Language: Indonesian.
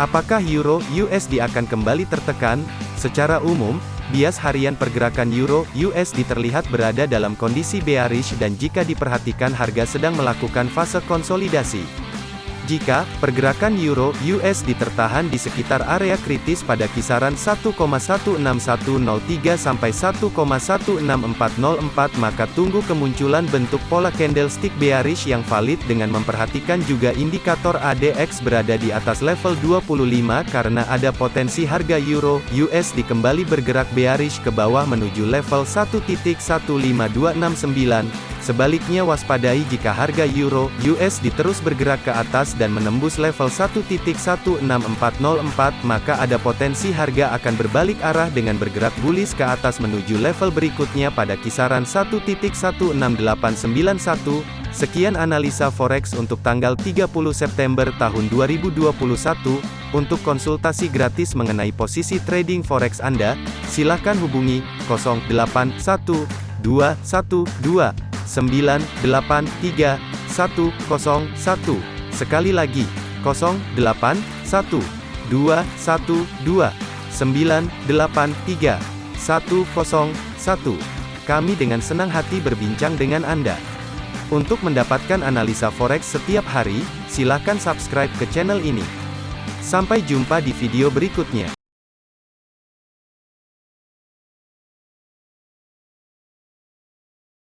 Apakah euro USD akan kembali tertekan? Secara umum, bias harian pergerakan euro USD terlihat berada dalam kondisi bearish dan jika diperhatikan harga sedang melakukan fase konsolidasi. Jika pergerakan euro USD tertahan di sekitar area kritis pada kisaran 1,16103 sampai 1,16404 maka tunggu kemunculan bentuk pola candlestick bearish yang valid dengan memperhatikan juga indikator ADX berada di atas level 25 karena ada potensi harga euro USD kembali bergerak bearish ke bawah menuju level 1.15269 Sebaliknya waspadai jika harga euro USD terus bergerak ke atas dan menembus level 1.16404 maka ada potensi harga akan berbalik arah dengan bergerak bullish ke atas menuju level berikutnya pada kisaran 1.16891. Sekian analisa forex untuk tanggal 30 September tahun 2021. Untuk konsultasi gratis mengenai posisi trading forex Anda, silakan hubungi 081212 983 101. Sekali lagi, 08 1 2 1 2 983 101. Kami dengan senang hati berbincang dengan Anda. Untuk mendapatkan analisa forex setiap hari, silakan subscribe ke channel ini. Sampai jumpa di video berikutnya.